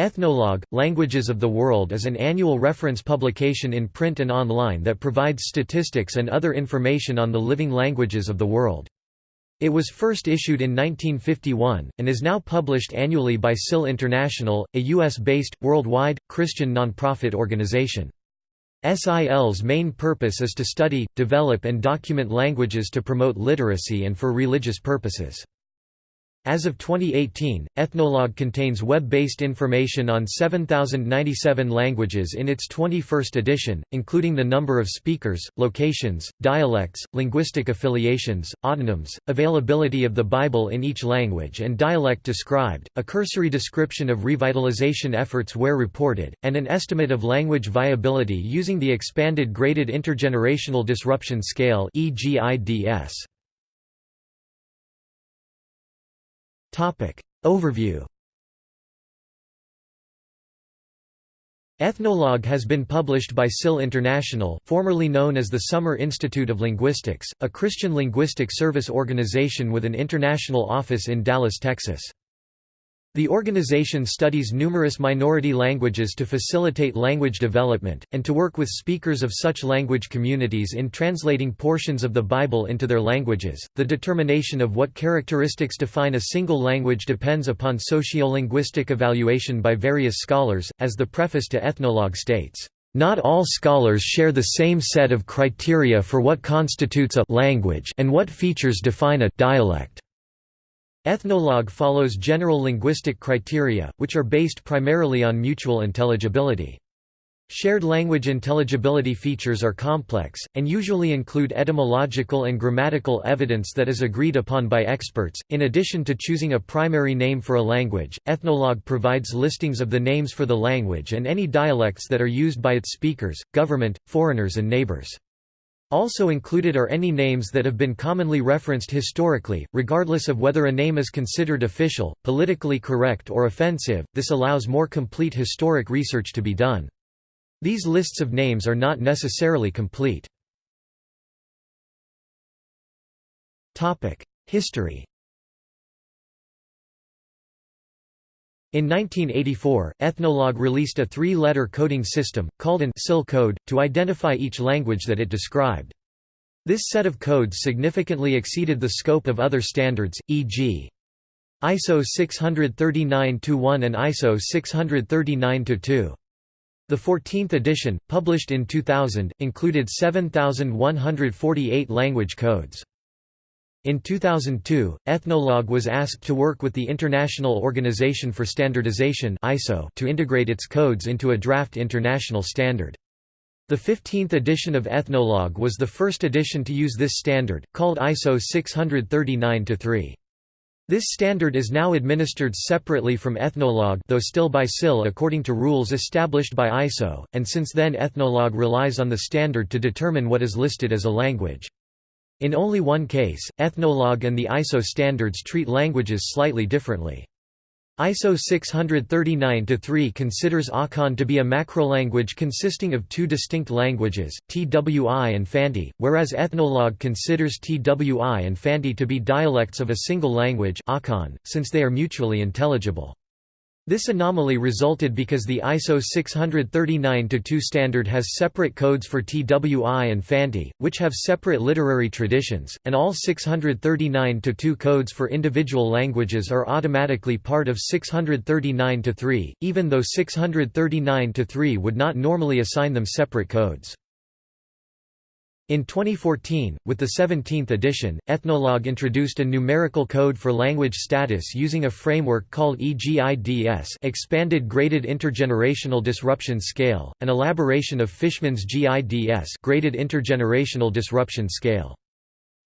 Ethnologue, Languages of the World is an annual reference publication in print and online that provides statistics and other information on the living languages of the world. It was first issued in 1951, and is now published annually by SIL International, a U.S.-based, worldwide, Christian nonprofit organization. SIL's main purpose is to study, develop and document languages to promote literacy and for religious purposes. As of 2018, Ethnologue contains web-based information on 7,097 languages in its 21st edition, including the number of speakers, locations, dialects, linguistic affiliations, autonyms, availability of the Bible in each language and dialect described, a cursory description of revitalization efforts where reported, and an estimate of language viability using the expanded Graded Intergenerational Disruption Scale EGIDS. Topic. Overview Ethnologue has been published by SIL International formerly known as the Summer Institute of Linguistics, a Christian linguistic service organization with an international office in Dallas, Texas. The organization studies numerous minority languages to facilitate language development, and to work with speakers of such language communities in translating portions of the Bible into their languages. The determination of what characteristics define a single language depends upon sociolinguistic evaluation by various scholars, as the preface to Ethnologue states. Not all scholars share the same set of criteria for what constitutes a language and what features define a dialect. Ethnologue follows general linguistic criteria, which are based primarily on mutual intelligibility. Shared language intelligibility features are complex, and usually include etymological and grammatical evidence that is agreed upon by experts. In addition to choosing a primary name for a language, Ethnologue provides listings of the names for the language and any dialects that are used by its speakers, government, foreigners, and neighbors. Also included are any names that have been commonly referenced historically, regardless of whether a name is considered official, politically correct or offensive, this allows more complete historic research to be done. These lists of names are not necessarily complete. History In 1984, Ethnologue released a three-letter coding system, called an SIL code, to identify each language that it described. This set of codes significantly exceeded the scope of other standards, e.g. ISO 639-1 and ISO 639-2. The 14th edition, published in 2000, included 7,148 language codes. In 2002, Ethnologue was asked to work with the International Organization for Standardization (ISO) to integrate its codes into a draft international standard. The 15th edition of Ethnologue was the first edition to use this standard, called ISO 639-3. This standard is now administered separately from Ethnologue though still by SIL according to rules established by ISO, and since then Ethnologue relies on the standard to determine what is listed as a language. In only one case, Ethnologue and the ISO standards treat languages slightly differently. ISO 639-3 considers Akan to be a macrolanguage consisting of two distinct languages, TWI and Fanti, whereas Ethnologue considers TWI and Fanti to be dialects of a single language Akan, since they are mutually intelligible. This anomaly resulted because the ISO 639-2 standard has separate codes for TWI and Fanti, which have separate literary traditions, and all 639-2 codes for individual languages are automatically part of 639-3, even though 639-3 would not normally assign them separate codes. In 2014, with the 17th edition, Ethnologue introduced a numerical code for language status using a framework called EGIDS Expanded Graded Intergenerational Disruption Scale, an elaboration of Fishman's GIDS Graded Intergenerational Disruption Scale.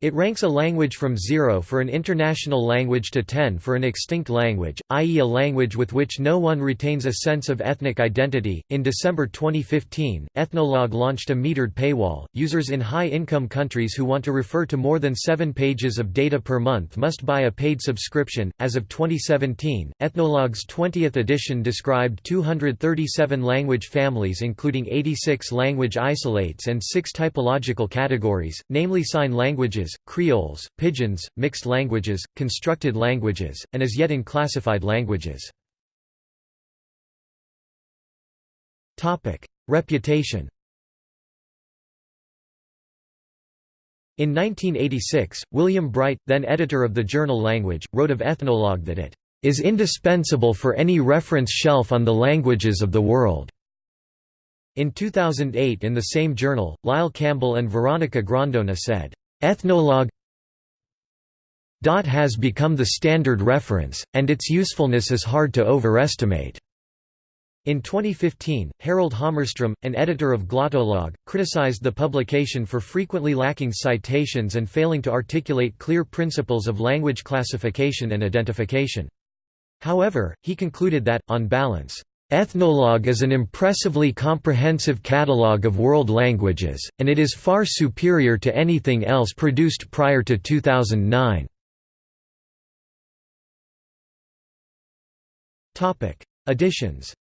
It ranks a language from 0 for an international language to 10 for an extinct language, i.e., a language with which no one retains a sense of ethnic identity. In December 2015, Ethnologue launched a metered paywall. Users in high income countries who want to refer to more than seven pages of data per month must buy a paid subscription. As of 2017, Ethnologue's 20th edition described 237 language families, including 86 language isolates and six typological categories, namely sign languages creoles, pidgins, mixed languages, constructed languages, and as yet unclassified languages. Reputation In 1986, William Bright, then editor of the journal Language, wrote of Ethnologue that it is indispensable for any reference shelf on the languages of the world. In 2008 in the same journal, Lyle Campbell and Veronica Grondona said, Ethnologue has become the standard reference, and its usefulness is hard to overestimate. In 2015, Harald Hammarström, an editor of Glottolog, criticized the publication for frequently lacking citations and failing to articulate clear principles of language classification and identification. However, he concluded that, on balance, Ethnologue is an impressively comprehensive catalogue of world languages, and it is far superior to anything else produced prior to 2009. Editions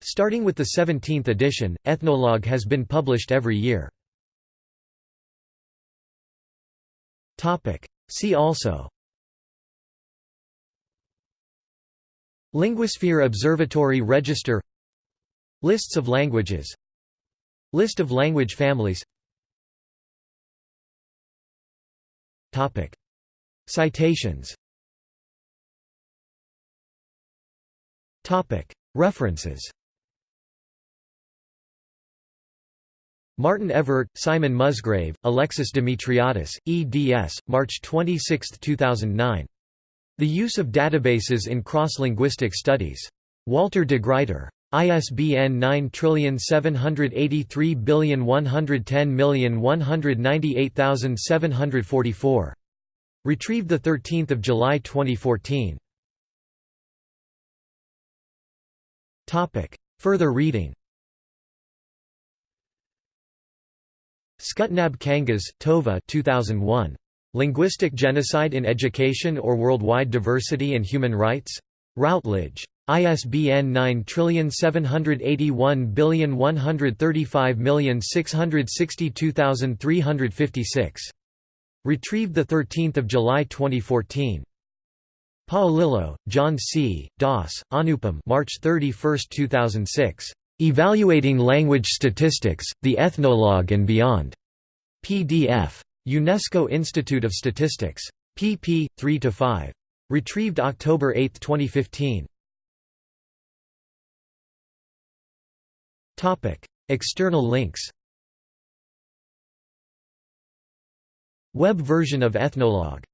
Starting with the 17th edition, Ethnologue has been published every year. See also Linguisphere Observatory Register Lists of languages List of language families Topic. Citations Topic. References Martin Everaert, Simon Musgrave, Alexis Dimitriadis, eds. March 26, 2009. The use of databases in cross-linguistic studies. Walter de Gruyter. ISBN 9783110198744. Retrieved 13 July 2014. Further reading Skutnabb Kangas, Tove 2001. Linguistic Genocide in Education or Worldwide Diversity and Human Rights? Routledge. ISBN 9781135662356. Retrieved 13 July 2014. Paolillo, John C., Das, Anupam March 31, 2006. Evaluating Language Statistics, the Ethnologue and Beyond. PDF. UNESCO Institute of Statistics. pp. 3–5. Retrieved October 8, 2015. External links Web version of Ethnologue